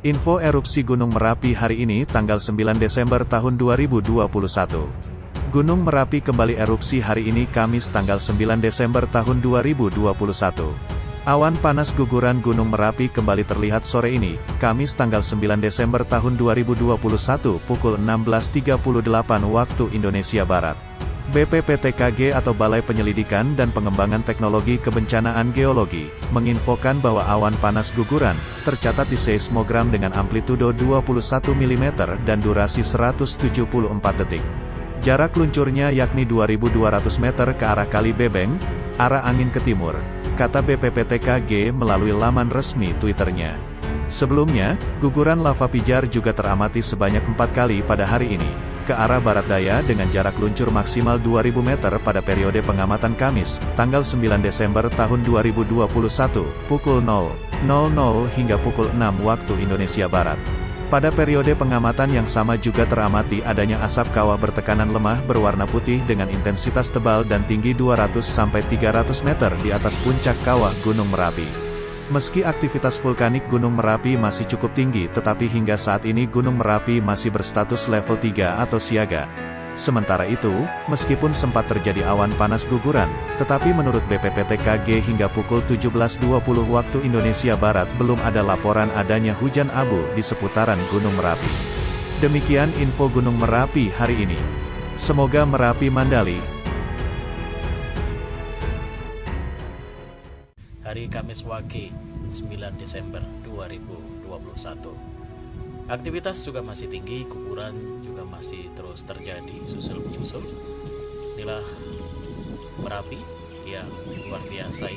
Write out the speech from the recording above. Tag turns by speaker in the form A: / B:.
A: Info erupsi Gunung Merapi hari ini tanggal 9 Desember tahun 2021. Gunung Merapi kembali erupsi hari ini Kamis tanggal 9 Desember tahun 2021. Awan panas guguran Gunung Merapi kembali terlihat sore ini, Kamis tanggal 9 Desember tahun 2021 pukul 16.38 waktu Indonesia Barat. BPPTKG atau Balai Penyelidikan dan Pengembangan Teknologi Kebencanaan Geologi, menginfokan bahwa awan panas guguran, tercatat di seismogram dengan amplitudo 21 mm dan durasi 174 detik. Jarak luncurnya yakni 2200 meter ke arah Kali Bebeng, arah angin ke timur, kata BPPTKG melalui laman resmi Twitternya. Sebelumnya, guguran lava pijar juga teramati sebanyak empat kali pada hari ini ke arah barat daya dengan jarak luncur maksimal 2000 meter pada periode pengamatan Kamis, tanggal 9 Desember tahun 2021, pukul 0.00 hingga pukul 6 waktu Indonesia Barat. Pada periode pengamatan yang sama juga teramati adanya asap kawah bertekanan lemah berwarna putih dengan intensitas tebal dan tinggi 200-300 meter di atas puncak kawah Gunung Merapi. Meski aktivitas vulkanik Gunung Merapi masih cukup tinggi tetapi hingga saat ini Gunung Merapi masih berstatus level 3 atau siaga. Sementara itu, meskipun sempat terjadi awan panas guguran, tetapi menurut BPPTKG hingga pukul 17.20 waktu Indonesia Barat belum ada laporan adanya hujan abu di seputaran Gunung Merapi. Demikian info Gunung Merapi hari ini. Semoga Merapi Mandali,
B: hari Kamis Wage 9 Desember 2021. Aktivitas juga masih tinggi, guguran juga masih terus terjadi susul menyusul. Inilah Merapi yang luar biasa